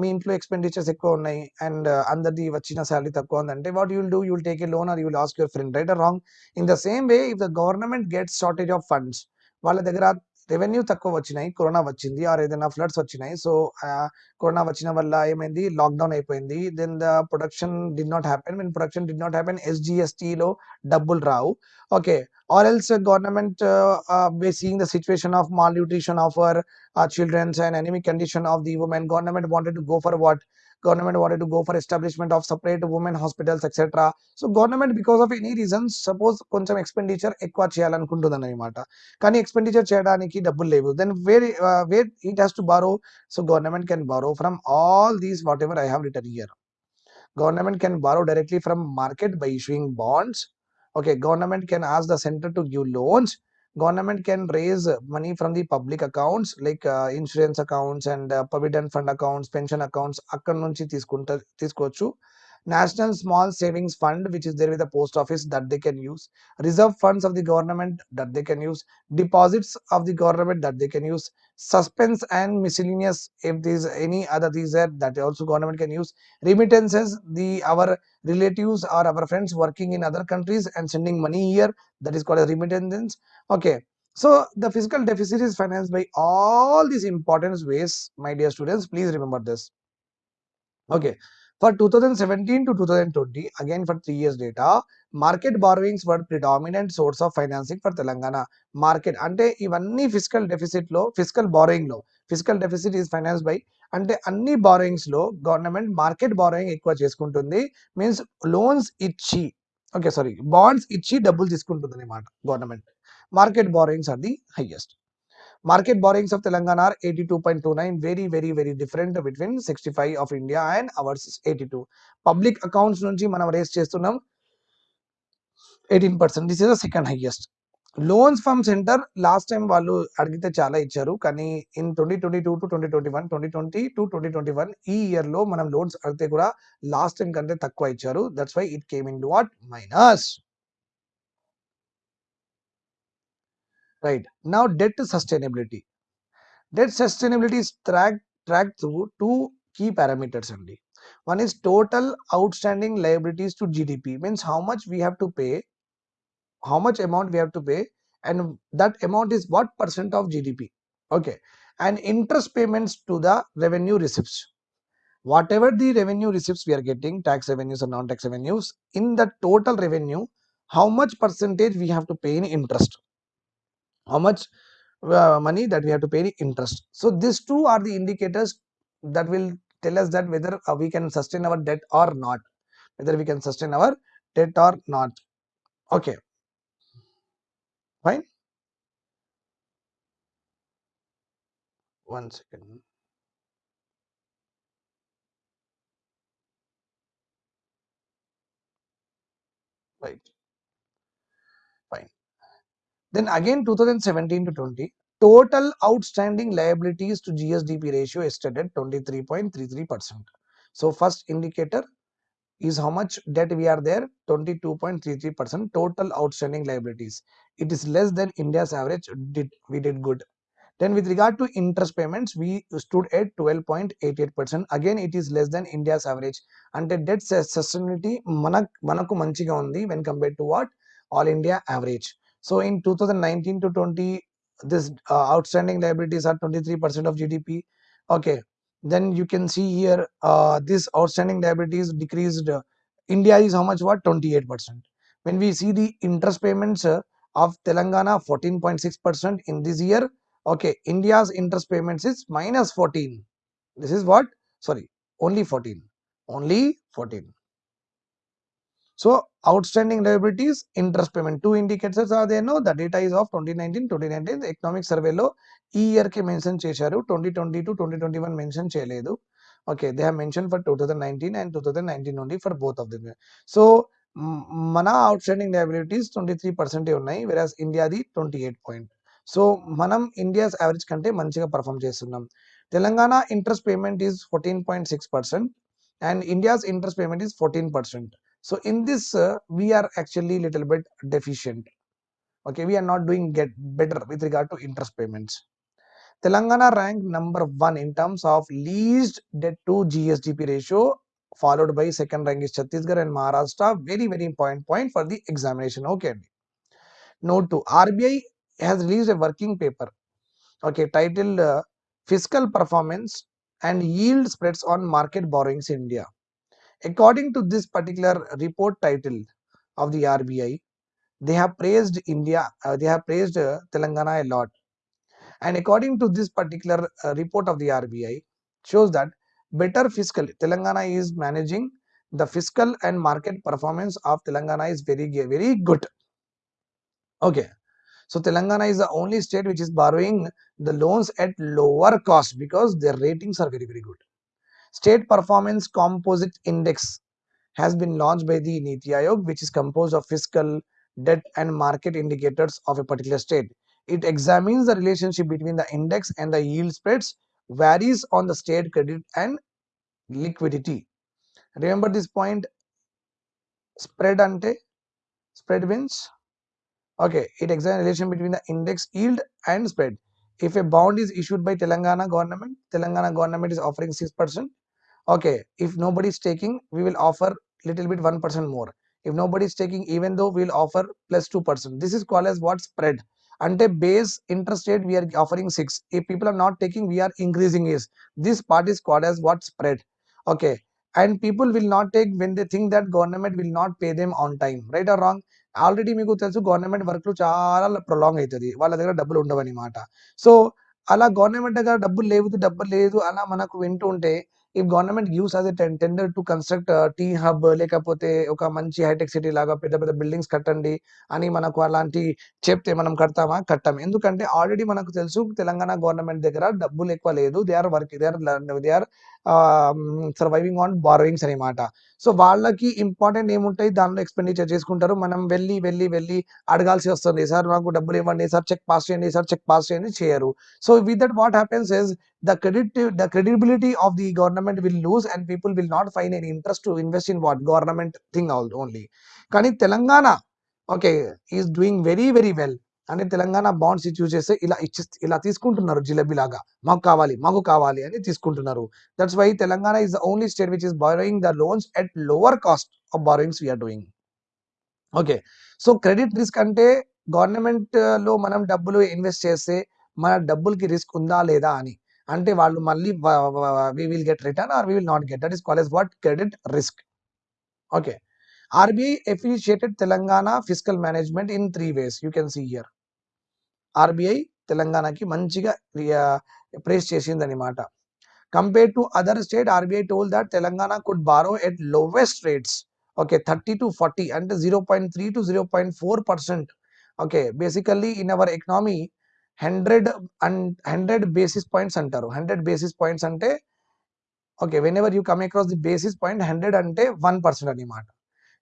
మీ ఇంట్లో expenditures ఎక్కువ ఉన్నాయి and అందరిది వచ్చిన salary తక్కువ ఉందంటే what you'll do you'll take a loan or you'll ask your friend right or wrong in the same way if the government gets shortage of funds వాళ్ళ దగ్గర రెవెన్యూ తక్కువ వచ్చినాయి. కరోనా వచ్చింది. ఆర్ ఏదైనా ఫ్లడ్స్ వచ్చినాయి. So corona వచ్చిన వల్ల ఏమైంది? లాక్డౌన్ అయిపోయింది. Then the production did not happen. Mean production did not happen ఎస్జిఎస్టీలో డబ్బులు రావు. Okay. Or else government seeing the situation of malnutrition of our childrens and anemic condition of the women government wanted to go for what government wanted to go for establishment of separate women hospitals etc so government because of any reasons suppose కొంచెం expenditure ఎక్కువ చేయాలనుకుంటుంది అనమాట కానీ expenditure చేయడానికి డబ్బులు లేవు then where where it has to borrow so government can borrow from all these what ever I have return year government can borrow directly from market by issuing bonds okay government can ask the center to give loans government can raise money from the public accounts like uh, insurance accounts and uh, provident fund accounts pension accounts అక్కడ నుంచి తీసుకుంటా తీసుకోవచ్చు national small savings fund which is there with the post office that they can use reserve funds of the government that they can use deposits of the government that they can use suspense and miscellaneous if there is any other these are that also government can use remittances the our relatives or our friends working in other countries and sending money here that is called as remittance. Okay so the fiscal deficit is financed by all these important ways my dear students please remember this. Okay for 2017 to 2020 again for three years data market borrowings were predominant source of financing for Telangana market అంటే ఇవన్నీ fiscal డెఫిసిట్లో fiscal బారోయింగ్లో fiscal deficit is finance by అంటే అన్ని బారోయింగ్స్లో government market borrowing ఎక్కువ చేసుకుంటుంది. Means loans ఇచ్చి okay sorry bonds ఇచ్చి డబ్బులు తీసుకుంటుంది అనమాట government market borrowings are the highest Market borrowings of Telangana are 82.29, very, very, very different between 65 of India and ours 82. Public accounts nunchi మనం raise చేస్తున్నాం 18%. This is the second highest. Loans from centre last time వాళ్ళు అడిగితే చాలా ఇచ్చారు కానీ in twenty twenty two to twenty twenty one twenty twenty to twenty twenty one ఈ ఇయర్లో మనం లోన్స్ అడిగితే కూడా లాస్ట్ టైం కంటే తక్కువ ఇచ్చారు that's why it came into what minus right. Now debt sustainability. Debt sustainability is tracked track through two key parameters only. One is total outstanding liabilities to gdp means how much we have to pay how much amount we have to pay and that amount is what percent of gdp okay. And interest payments to the revenue receipts. Whatever the revenue receipts we are getting tax revenues and non-tax revenues in the total revenue how much percentage we have to pay in interest? How much uh, money that we have to pay in interest. So these two are the indicators that will tell us that whether uh, we can sustain our debt or not whether we can sustain our debt or not. Okay. Fine? One second right fine then again 2017 to 20, total outstanding liabilities to GSDP ratio is stood at 23.33%. So first indicator is how much debt we are there 22.33% total outstanding liabilities. It is less than India's average did we did good. Then with regard to interest payments, we stood at 12.88%. Again, it is less than India's average. And the debt sustainability manaku manchiga undi when compared to what? All India average. So in 2019 to 20, this uh, outstanding liabilities are 23% of GDP. Okay, then you can see here uh, this outstanding liabilities decreased. India is how much? What 28%. When we see the interest payments uh, of Telangana 14.6% in this year. Okay, India's interest payments is minus 14. This is what? Sorry, only 14. Only 14. So outstanding liabilities interest payment. Two indicators are there no? The data is of 2019 2019 the economic survey లో ఈ ఇయర్కి mention చేశారు. Twenty twenty to twenty twenty one mention చేయలేదు. Okay they have mention for two thousand nineteen and two thousand nineteen నుండి for both of the so మన outstanding liabilities twenty three పర్సెంటే ఉన్నాయి వెరాస్ ఇండియాది ట్వంటీ ఎయిట్ పాయింట్ సో మనం India's average కంటే మంచిగా perform చేస్తున్నాం. Telangana interest payment is fourteen point six percent and India's interest payment is fourteen percent so in this uh, we are actually little bit deficient Okay, we are not doing get better with regard to interest payments. Telangana ranked number one in terms of least debt to GSDP ratio, followed by second rank is Chhattisgarh and Maharashtra. Very, very important point for the examination. Okay. Note 2 RBI has released a working paper, okay, titled uh, Fiscal Performance and Yield Spreads on Market Borrowings in India. According to this particular report title of the RBI, they have praised India, uh, they have praised uh, Telangana a lot. And according to this particular uh, report of the RBI, shows that better fiscal Telangana is managing the fiscal and market performance of Telangana is very very good. Okay, so Telangana is the only state which is borrowing the loans at lower cost because their ratings are very very good. State Performance Composite Index has been launched by the Niti Aayog, which is composed of fiscal, debt, and market indicators of a particular state. It examines the relationship between the index and the yield spreads, varies on the state credit and liquidity. Remember this point spread ante spread means okay it examines the relation between the index yield and spread if a bond is issued by telangana government telangana government is offering 6% okay if nobody is taking we will offer little bit 1% more. If nobody is taking even though we will offer plus 2% this is called as what? అంటే base interest rate we are offering six ఈ people are not taking we are increasing is this part is called as what spread okay and people will not take when they think that government will not pay them on time right or wrong already మీకు తెలుసు government వర్క్లు చాలా prolong అవుతుంది వాళ్ళ దగ్గర డబ్బులు ఉండవన్నమాట. So అలా government దగ్గర డబ్బులు లేవు డబ్బులు లేదు అలా మనకు వింటూ ఉంటే if government uses tender to construct T hub లేకపోతే ఒక మంచి హైటెక్ సిటీ లాగా పెద్ద పెద్ద బిల్డింగ్స్ కట్టండి అని మనకు అలాంటి చెప్తే మనం కడతామా? కట్టాం. ఎందుకంటే ఆల్రెడీ మనకు తెలుసు తెలంగాణ గవర్నమెంట్ దగ్గర డబ్బులు ఎక్కువ లేదు. They are work they are they are surviving on borrowings అనమాట సో వాళ్ళకి ఇంపార్టెంట్ ఏముంటాయి దానిలో ఎక్స్పెండిచర్ చేసుకుంటారు. మనం వెళ్ళి వెళ్ళి వెళ్ళి అడగాల్సి వస్తుంది. సార్ మాకు డబ్బులు ఇవ్వండి. సార్ చెక్ పాస్ చేయండి. సార్ చెక్ పాస్ చేయండి. చేయరు. So with that what happens is the credit the credibility of the government will lose and people will not find an interest to invest in what government thing only కానీ Telangana okay is doing very very well అంటే Telangana bonds issue చేస్తే ఇలా ఇచ్చి ఇలా తీసుకుంటున్నారు జిలబీ లాగా మాకు కావాలి మాకు కావాలి అని తీసుకుంటున్నారు. That's why Telangana is the only state which is borrowing the loans at lower cost of borrowings we are doing okay so credit risk అంటే గవర్నమెంట్ uh, లో మనం డబ్బులు ఇన్వెస్ట్ చేస్తే మన డబ్బులకి రిస్క్ ఉందా లేదా అని. అంటే వాళ్ళు మళ్ళీ we will get return or we will not get that is call as what credit risk okay RBI appreciated Telangana fiscal management in three ways you can see year RBI తెలంగాణకి మంచిగా praise చేసింది అనమాట compare to other state RBI told that Telangana could borrow at lowest rates okay thirty to forty అంటే zero point three to zero point four percent okay basically in our economy hundred and hundred basis points అంటారు. Hundred basis points అంటే okay whenever you come across the basis point hundred అంటే one percent అనమాట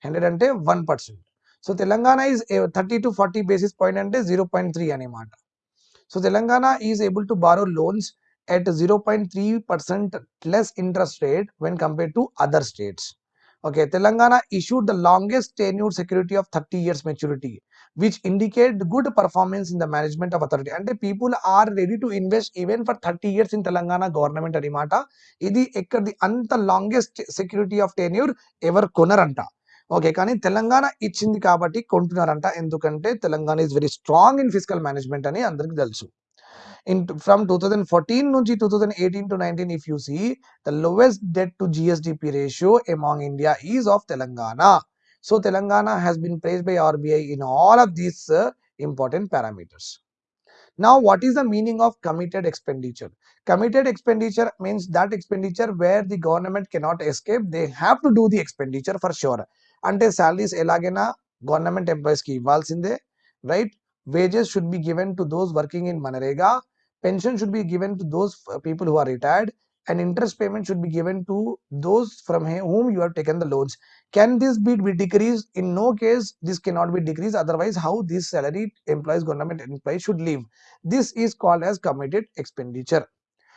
hundred అంటే one percent so Telangana is thirty to forty basis point అంటే zero point three అనమాట so Telangana is able to borrow loans at zero point three percent less interest rate when compare to other states okay Telangana issued the longest tenure security of thirty years maturity which indicate good performance in the management of authority అంటే people are ready to invest even for thirty years in Telangana government అనమాట ఇది ఎక్కడిది అంత longest security of tenure ఎవరు కొనరంట. Okay కానీ తెలంగాణ ఇచ్చింది కాబట్టి కొంటున్నారంట ఎందుకంటే Telangana is very strong in physical management అని అందరికి తెలుసు in from 2014 నుంచి 2018 to 19 if you see the lowest debt to GSDP ratio among India is of Telangana. So Telangana has been praised by RBI in all of these uh, important parameters. Now, what is the meaning of committed expenditure? Committed expenditure means that expenditure where the government cannot escape, they have to do the expenditure for sure. Under salary is elagena government employees ki ivalsinde right wages should be given to those working in MNREGA pension should be given to those people who are retired and interest payment should be given to those from whom you have taken the loans. Can this be decreased? In no case, this cannot be decreased. Otherwise, how this salary employees, government employees should live? This is called as committed expenditure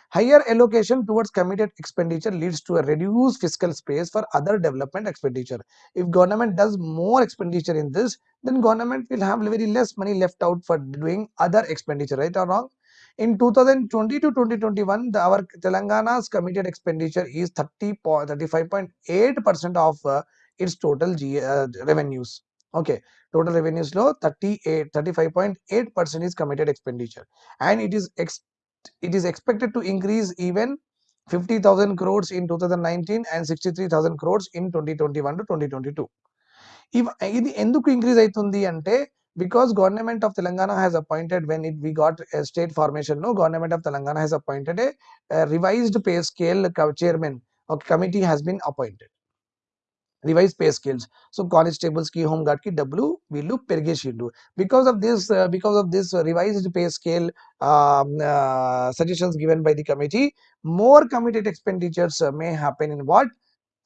higher allocation towards committed expenditure leads to a reduced fiscal space for other development expenditure. If government does more expenditure in this then government will have very less money left out for doing other expenditure right or wrong? In 2020 to 2021 the, our telangana's committed expenditure is 30 35.8 percent of uh, its total G, uh, revenues. Okay total revenues low 38 35.8 percent is committed expenditure. And it is ex- it is expected to increase even 50,000 crores in 2019 and 63,000 crores in 2021 to 2022 ఇవ్ ఇది ఎందుకు increase అవుతుంది అంటే because government of Telangana has appointed when it we got state formation లో government of Telangana has appointed A revised pay scale chairman ఒక committee has been appointed revise pay scales. So constables ki home guard ki W will pergeshindu. Because of this, uh, because of this revised pay scale um, uh, suggestions given by the committee, more committed expenditures uh, may happen in what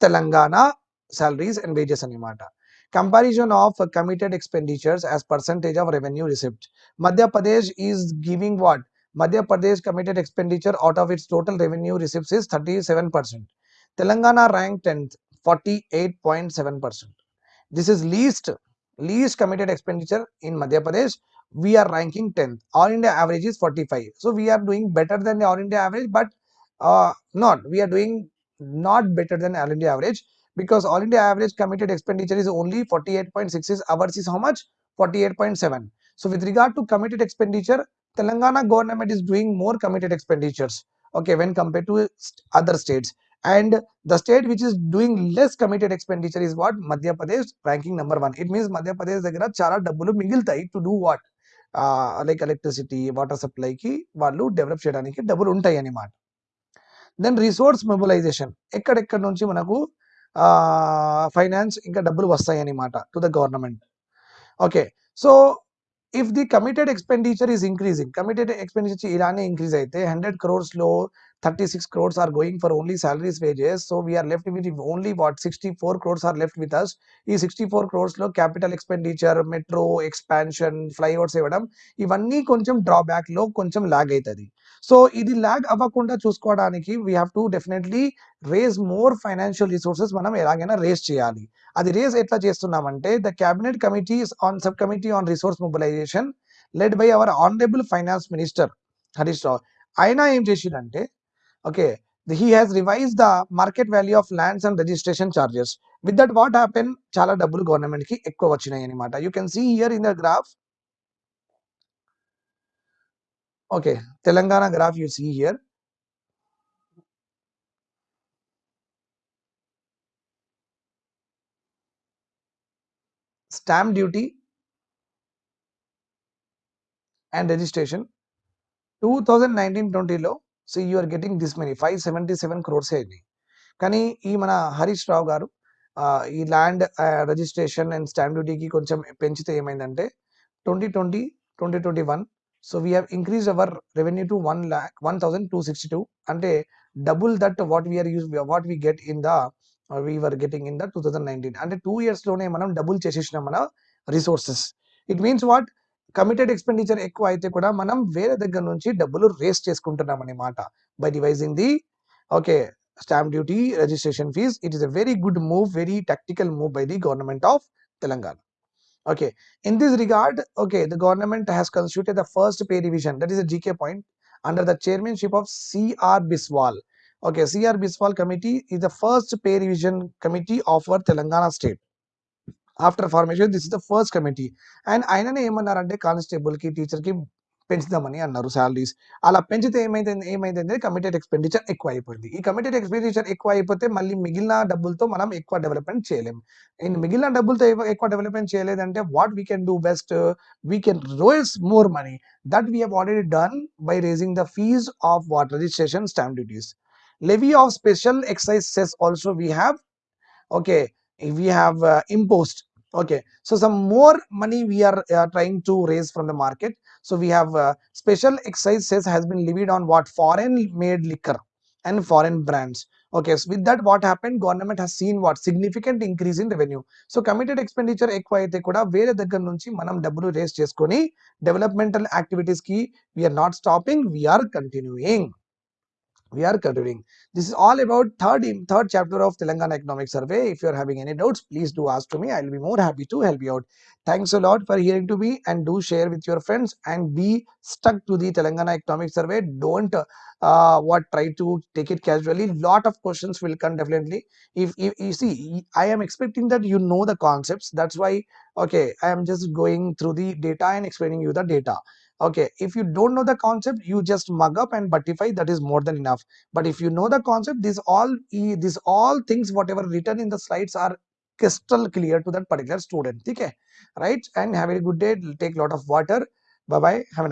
Telangana salaries and wages animata. Comparison of uh, committed expenditures as percentage of revenue received. Madhya Pradesh is giving what? Madhya Pradesh committed expenditure out of its total revenue receipts is 37%. Telangana ranked 10th. 48.7% this is least least committed expenditure in madhya pradesh. We are ranking 10th all india average is 45 so we are doing better than the all india average but uh, not. We are doing not better than all india average because all India average committed expenditure is only 48.6 ours is how much? 48.7 so with regard to committed expenditure Telangana government is doing more committed expenditures okay when compared to other states and the state which is doing less committed expenditure is what? Madhya Pradesh ranking number 1 it means Madhya Pradesh దగ్గర చాలా డబ్బులు మిగులుతాయి to do what like electricity water సప్లైకి వాళ్ళు develop చేయడానికి డబ్బులు ఉంటాయి అన్నమాట. Then resource mobilisation ఎక్కడెక్కడ నుంచి మనకు ఫైనాన్స్ ఇంకా డబ్బులు వస్తాయి అన్నమాట to the government okay so if the committed expenditure is increasing, committed expenditure Irani increase అయితే 100 crores low, 36 crores are going for only salaries wages. So we are left with only what 64 crores are left with us. ఈ 64 crores లో capital expenditure, metro expansion, flyovers ఇవ్వడం ఇవన్నీ కొంచెం డ్రాబ్యాక్లో కొంచెం log అవుతుంది so ఇది lag అవ్వకుండా చూసుకోవడానికి we have to definitely raise more financial resources మనం ఎలాగైనా రేస్ చేయాలి. అది రేస్ ఎట్లా చేస్తున్నామంటే the cabinet committees on sub committee on resource mobilization led by our honourable finance minister Harish Rao ఆయన ఏం చేసిందంటే okay he has revise the market value of lands and registration charges with that what happen చాలా డబ్బులు గవర్నమెంట్కి ఎక్కువ వచ్చినాయి అనమాట you can see here in the graph okay telangana graph you see here stamp duty and registration 2019-20 లో so you are getting this money five seventy seven crores అయినాయి కానీ ఈ మన హరీష్ రావు గారు ఈ ల్యాండ్ రిజిస్ట్రేషన్ అండ్ స్టాంప్ డ్యూటీకి కొంచెం పెంచితే ఏమైందంటే twenty twenty twenty twenty one so we have increase our revenue to one lakh one thousand two sixty two అంటే double that what we are use what we get in the we are getting in the two thousand nineteen అంటే two ఇయర్స్లోనే మనం double చేసేసినాం మన resources it means what committed expenditure ఎక్కువ అయితే కూడా మనం వేరే దగ్గర నుంచి డబ్బులు రేస్ చేసుకుంటున్నాం అనమాట by devising the okay stamp duty registration fees it is a very good move very tactical move by the government of Telangana okay in this regard okay the government has constituted the first pay revision that is a gk point under the chairmanship of cr biswal okay cr biswal committee is the first pay revision committee of our telangana state after formation this is the first committee and ఆయననే ఏమన్నారంటే constable కి teacher కి పెంచుదామని అన్నారు salaries. అలా పెంచితే ఏమైతే ఏమైందంటే committed expenditure ఎక్కువ అయిపోయింది ఈ కమిటెడ్ ఎక్స్పెండిచర్ ఎక్కువ అయిపోతే మళ్ళీ మిగిలిన డబ్బులతో మనం ఎక్కువ డెవలప్మెంట్ చేయలేం. అండ్ మిగిలిన డబ్బులతో ఎక్కువ డెవలప్మెంట్ చేయలేదంటే what we can do best we can rolls more money that we have already done by raising the fees of what registration stamp duties levy of special excise cess also we have. Okay we have uh, imposed. Okay so some more money we are uh, trying to raise from the market. So we have uh, special excise cess has been levied on what foreign made liquor and foreign brands. Okay, so with that what happened? Government has seen what significant increase in revenue. So committed expenditure ఎక్కువ అయితే manam వేరే దగ్గర నుంచి మనం developmental activities ki we are not stopping. We are continuing we are continuing. This is all about third third chapter of Telangana Economic Survey. If you are having any doubts, please do ask to me. I'll be more happy to help you out. Thanks a lot for hearing to me and do share with your friends and be stuck to the Telangana Economic Survey. Don't uh, what try to take it casually. Lot of questions will come definitely. If, if you see, I am expecting that you know the concepts. That's why okay, I am just going through the data and explaining you the data okay if you don't know the concept you just mug up and buttify that is more than enough. But if you know the concept these all these all things whatever written in the slides are crystal clear to that particular student. Okay right? And have a good day. Take a lot of water. Bye bye have a nice